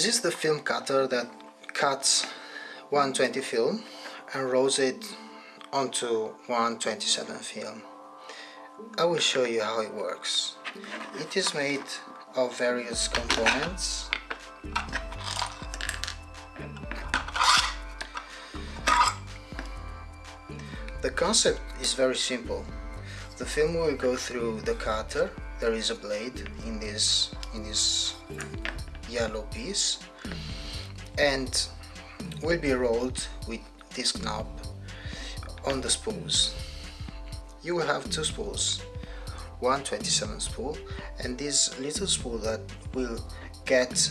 This is the film cutter that cuts 120 film and rolls it onto 127 film. I will show you how it works. It is made of various components. The concept is very simple. The film will go through the cutter. There is a blade in this in this yellow piece. And will be rolled with this knob on the spools. You will have two spools, one 27 spool and this little spool that will get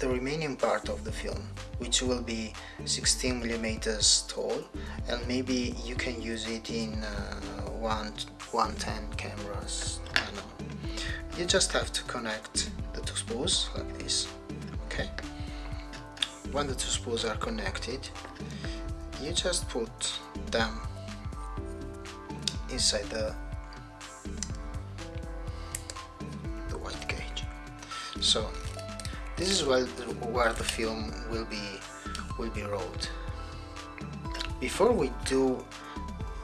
the remaining part of the film which will be 16 millimeters tall and maybe you can use it in uh, one 110 cameras. I know. You just have to connect the two spools like this okay? When the two spools are connected you just put them inside the the white cage. So this is where the, where the film will be will be rolled. Before we do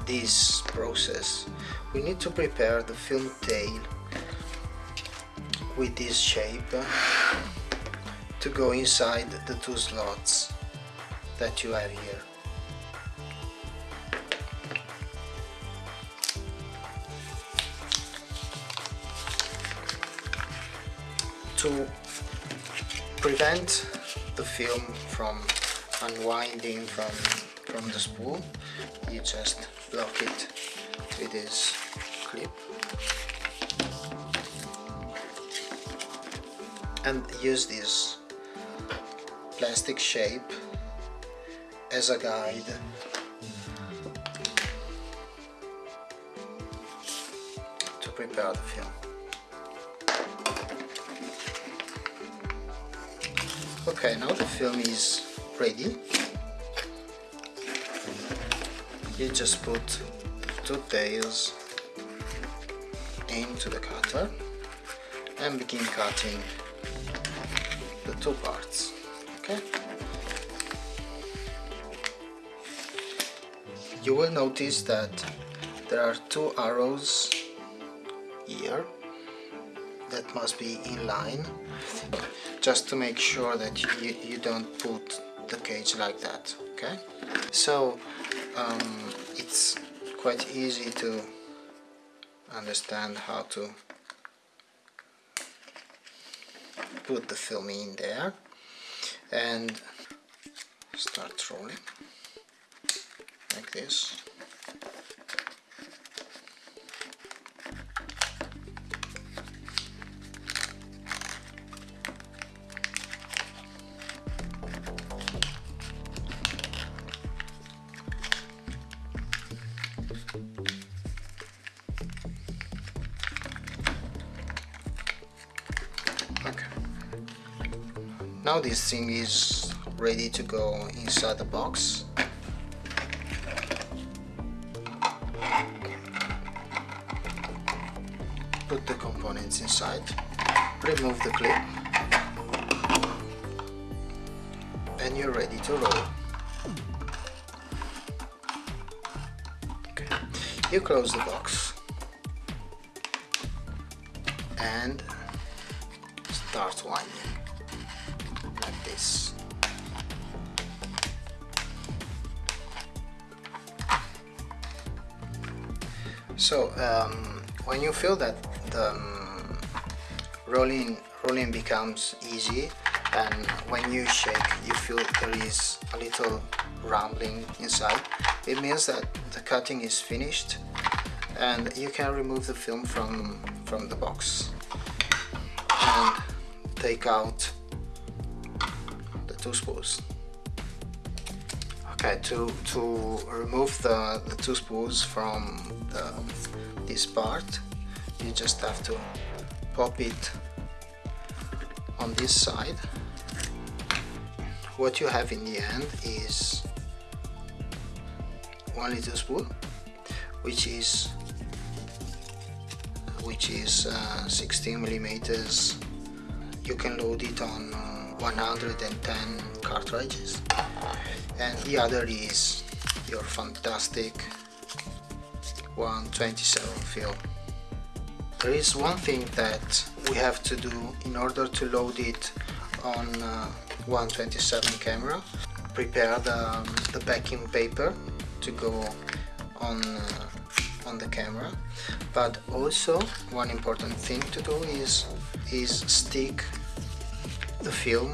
this process we need to prepare the film tail with this shape to go inside the two slots that you have here. To prevent the film from unwinding from, from the spool, you just block it with this clip and use this plastic shape as a guide to prepare the film. Okay, now the film is ready. You just put two tails into the cutter and begin cutting the two parts okay? You will notice that there are two arrows here that must be in line just to make sure that you, you don't put the cage like that okay? So um, it's quite easy to understand how to put the film in there and start rolling like this now this thing is ready to go inside the box. Put the components inside. Remove the clip. And you're ready to roll. Okay. you close the box. And start winding So um, when you feel that the um, rolling rolling becomes easy and when you shake you feel there is a little rumbling inside it means that the cutting is finished and you can remove the film from from the box and take out two spools. Okay, to, to remove the, the two spools from the, this part, you just have to pop it on this side. What you have in the end is one little spool, which is which is uh, 16 millimeters. You can load it on uh, 110 cartridges. And the other is your fantastic 127 film there is one thing that we have to do in order to load it on uh, 127 camera. Prepare the, um, the backing paper to go on uh, on the camera. But also one important thing to do is is stick the film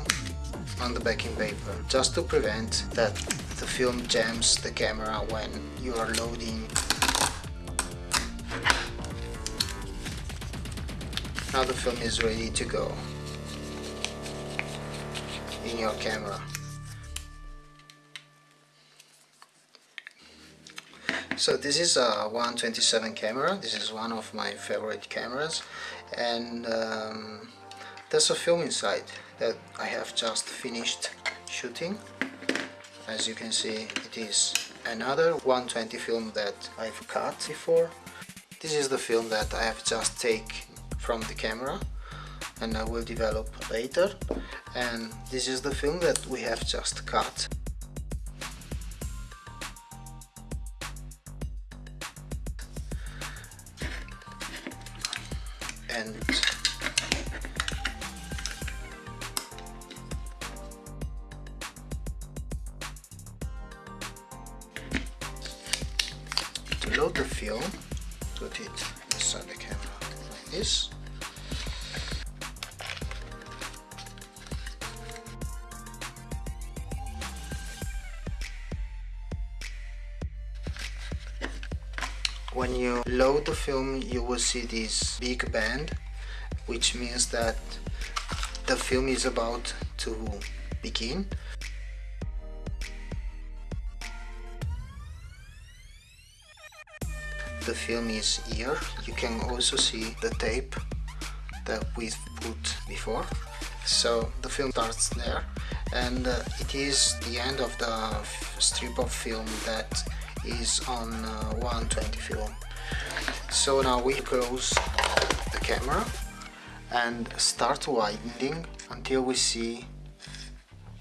on the backing paper just to prevent that the film jams the camera when you are loading. Now the film is ready to go in your camera. So this is a 127 camera. This is one of my favorite cameras. And um, there's a film inside that I have just finished shooting. As you can see it is another 120 film that I've cut before. This is the film that I have just taken from the camera and I will develop later. And this is the film that we have just cut. And load the film put it inside the camera like this. When you load the film you will see this big band which means that the film is about to begin the film is here. You can also see the tape that we've put before. So the film starts there and uh, it is the end of the strip of film that is on uh, 120 film. So now we close the camera and start widening until we see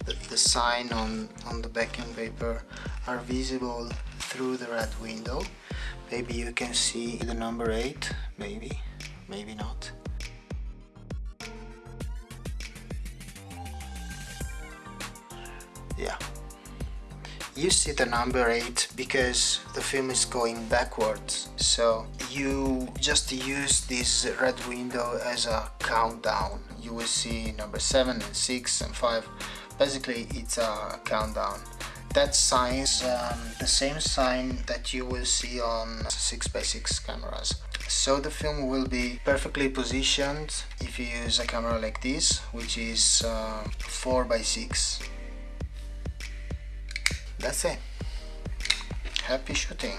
that the sign on on the backing paper are visible through the red window maybe you can see the number 8 maybe. Maybe not. Yeah. You see the number 8 because the film is going backwards. So you just use this red window as a countdown. You will see number 7 and 6 and 5 basically it's a countdown that sign is um, the same sign that you will see on 6x6 cameras. So the film will be perfectly positioned if you use a camera like this which is uh, 4x6 that's it. Happy shooting